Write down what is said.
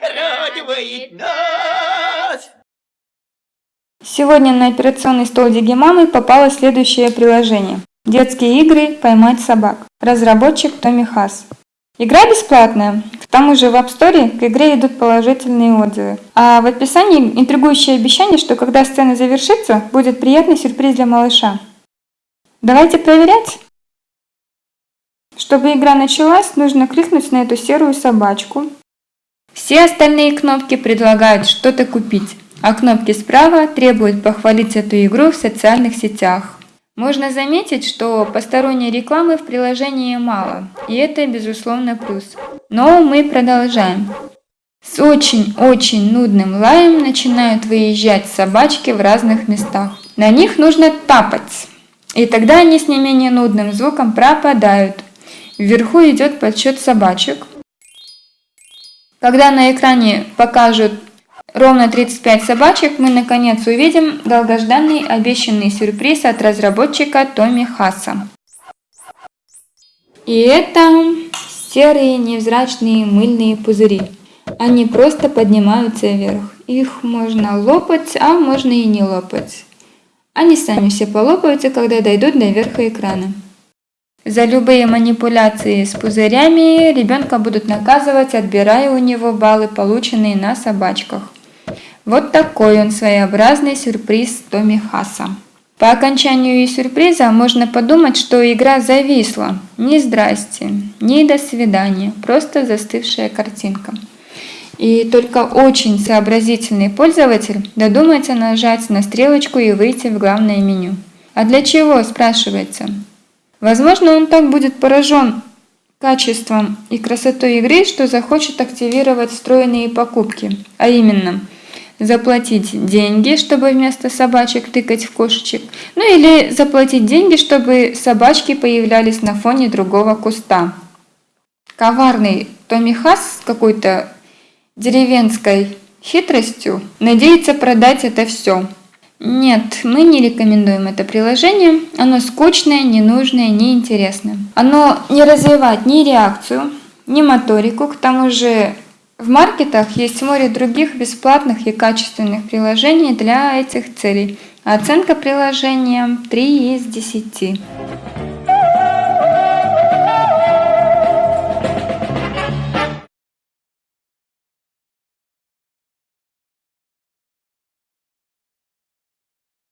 Радует! Сегодня на операционный стол Дигимамы попало следующее приложение. Детские игры «Поймать собак». Разработчик Томми Хас. Игра бесплатная. К тому же в App Store к игре идут положительные отзывы. А в описании интригующее обещание, что когда сцена завершится, будет приятный сюрприз для малыша. Давайте проверять. Чтобы игра началась, нужно кликнуть на эту серую собачку. Все остальные кнопки предлагают что-то купить, а кнопки справа требуют похвалить эту игру в социальных сетях. Можно заметить, что посторонней рекламы в приложении мало, и это безусловно плюс. Но мы продолжаем. С очень-очень нудным лаем начинают выезжать собачки в разных местах. На них нужно тапать. И тогда они с не менее нудным звуком пропадают. Вверху идет подсчет собачек. Когда на экране покажут ровно 35 собачек, мы наконец увидим долгожданный обещанный сюрприз от разработчика Томми Хасса. И это серые невзрачные мыльные пузыри. Они просто поднимаются вверх. Их можно лопать, а можно и не лопать. Они сами все полопаются, когда дойдут до верха экрана. За любые манипуляции с пузырями ребенка будут наказывать, отбирая у него баллы, полученные на собачках. Вот такой он своеобразный сюрприз Томми Хаса. По окончанию сюрприза можно подумать, что игра зависла. Ни здрасте, ни до свидания, просто застывшая картинка. И только очень сообразительный пользователь додумается нажать на стрелочку и выйти в главное меню. А для чего, спрашивается? Возможно, он так будет поражен качеством и красотой игры, что захочет активировать встроенные покупки, а именно – заплатить деньги, чтобы вместо собачек тыкать в кошечек, ну или заплатить деньги, чтобы собачки появлялись на фоне другого куста. Коварный Томми Хас с какой-то деревенской хитростью надеется продать это все. Нет, мы не рекомендуем это приложение. Оно скучное, ненужное, неинтересное. Оно не развивает ни реакцию, ни моторику, к тому же в маркетах есть море других бесплатных и качественных приложений для этих целей. Оценка приложения 3 из 10.